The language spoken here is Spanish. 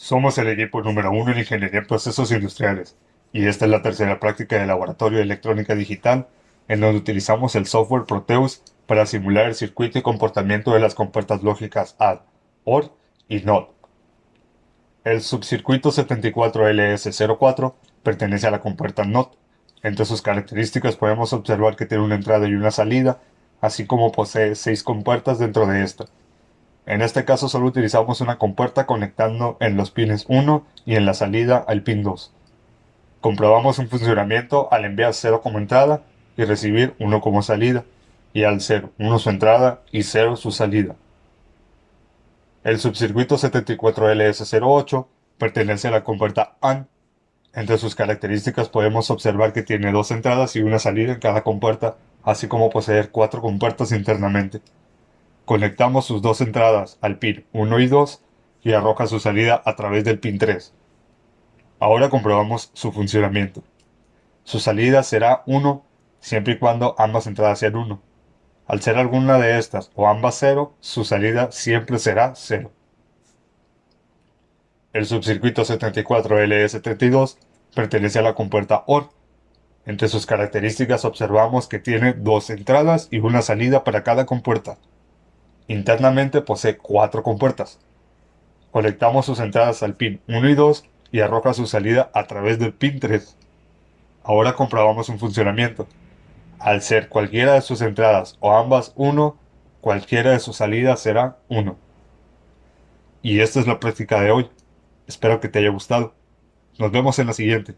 Somos el equipo número uno en Ingeniería en Procesos Industriales y esta es la tercera práctica de Laboratorio de Electrónica Digital en donde utilizamos el software Proteus para simular el circuito y comportamiento de las compuertas lógicas AD, OR y NOT. El subcircuito 74LS04 pertenece a la compuerta NOT. Entre sus características podemos observar que tiene una entrada y una salida, así como posee seis compuertas dentro de esta. En este caso solo utilizamos una compuerta conectando en los pines 1 y en la salida al pin 2. Comprobamos un funcionamiento al enviar 0 como entrada y recibir 1 como salida, y al ser 1 su entrada y 0 su salida. El subcircuito 74LS08 pertenece a la compuerta AND. Entre sus características podemos observar que tiene dos entradas y una salida en cada compuerta, así como poseer cuatro compuertas internamente. Conectamos sus dos entradas al pin 1 y 2 y arroja su salida a través del pin 3. Ahora comprobamos su funcionamiento. Su salida será 1 siempre y cuando ambas entradas sean 1. Al ser alguna de estas o ambas 0, su salida siempre será 0. El subcircuito 74LS32 pertenece a la compuerta OR. Entre sus características observamos que tiene dos entradas y una salida para cada compuerta. Internamente posee cuatro compuertas. Conectamos sus entradas al pin 1 y 2 y arroja su salida a través del pin 3. Ahora comprobamos un funcionamiento. Al ser cualquiera de sus entradas o ambas 1, cualquiera de sus salidas será 1. Y esta es la práctica de hoy. Espero que te haya gustado. Nos vemos en la siguiente.